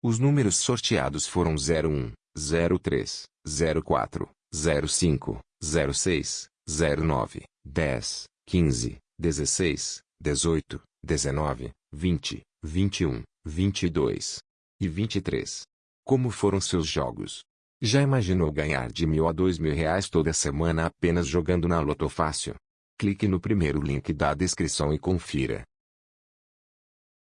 Os números sorteados foram 01, 03, 04, 05, 06, 09, 10, 15, 16, 18, 19, 20, 21, 22 e 23. Como foram seus jogos? Já imaginou ganhar de mil a dois mil reais toda semana apenas jogando na Lotofácil? Clique no primeiro link da descrição e confira.